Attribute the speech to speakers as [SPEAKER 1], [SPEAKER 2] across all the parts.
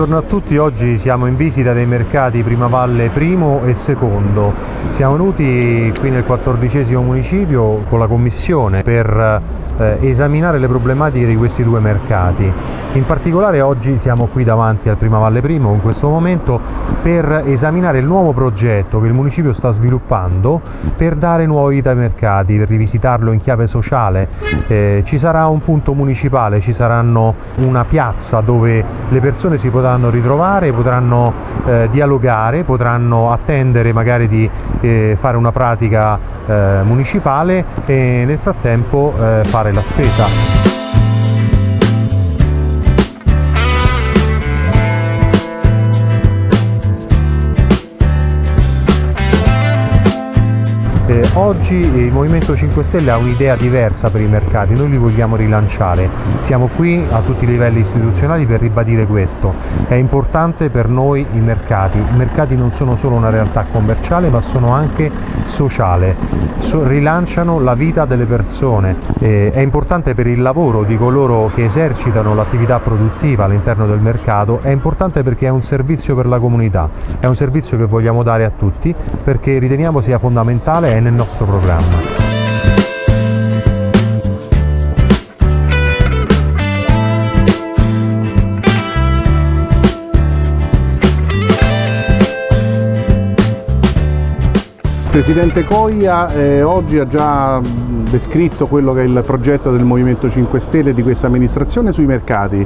[SPEAKER 1] Buongiorno a tutti, oggi siamo in visita dei mercati Primavalle primo e secondo. Siamo venuti qui nel quattordicesimo municipio con la commissione per esaminare le problematiche di questi due mercati. In particolare oggi siamo qui davanti al Primavalle primo in questo momento per esaminare il nuovo progetto che il municipio sta sviluppando per dare nuova vita ai mercati, per rivisitarlo in chiave sociale. Eh, ci sarà un punto municipale, ci saranno una piazza dove le persone si potranno ritrovare, potranno eh, dialogare, potranno attendere magari di eh, fare una pratica eh, municipale e nel frattempo eh, fare la spesa. Oggi il Movimento 5 Stelle ha un'idea diversa per i mercati, noi li vogliamo rilanciare. Siamo qui a tutti i livelli istituzionali per ribadire questo. È importante per noi i mercati. I mercati non sono solo una realtà commerciale ma sono anche sociale. So, rilanciano la vita delle persone. Eh, è importante per il lavoro di coloro che esercitano l'attività produttiva all'interno del mercato, è importante perché è un servizio per la comunità, è un servizio che vogliamo dare a tutti perché riteniamo sia fondamentale nel nostro programma.
[SPEAKER 2] Presidente Coia eh, oggi ha già descritto quello che è il progetto del Movimento 5 Stelle di questa amministrazione sui mercati,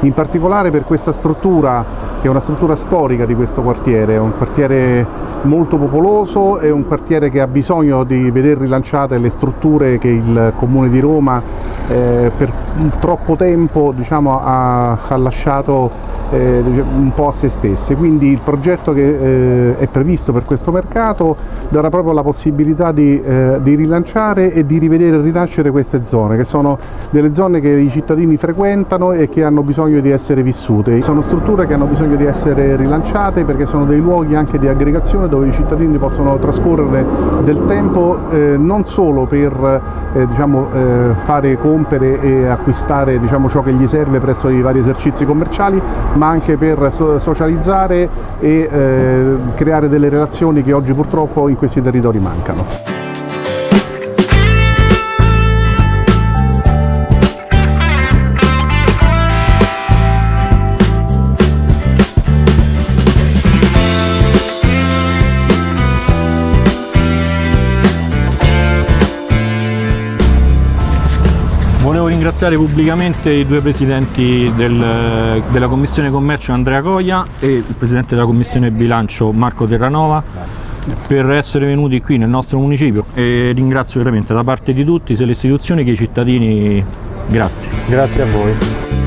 [SPEAKER 2] in particolare per questa struttura che è una struttura storica di questo quartiere, è un quartiere molto popoloso, è un quartiere che ha bisogno di vedere rilanciate le strutture che il Comune di Roma eh, per troppo tempo diciamo, ha, ha lasciato eh, un po' a se stesse, quindi il progetto che eh, è previsto per questo mercato darà proprio la possibilità di, eh, di, rilanciare e di rivedere e rinascere queste zone, che sono delle zone che i cittadini frequentano e che hanno bisogno di essere vissute. Sono strutture che hanno bisogno di essere rilanciate perché sono dei luoghi anche di aggregazione dove i cittadini possono trascorrere del tempo eh, non solo per eh, diciamo, eh, fare compere e acquistare diciamo, ciò che gli serve presso i vari esercizi commerciali, ma anche per socializzare e eh, creare delle relazioni che oggi purtroppo in questi territori mancano.
[SPEAKER 3] Ringraziare pubblicamente i due presidenti del, della Commissione Commercio Andrea Coia e il presidente della Commissione Bilancio Marco Terranova Grazie. per essere venuti qui nel nostro municipio e ringrazio veramente da parte di tutti sia le istituzioni che i cittadini. Grazie.
[SPEAKER 1] Grazie a voi.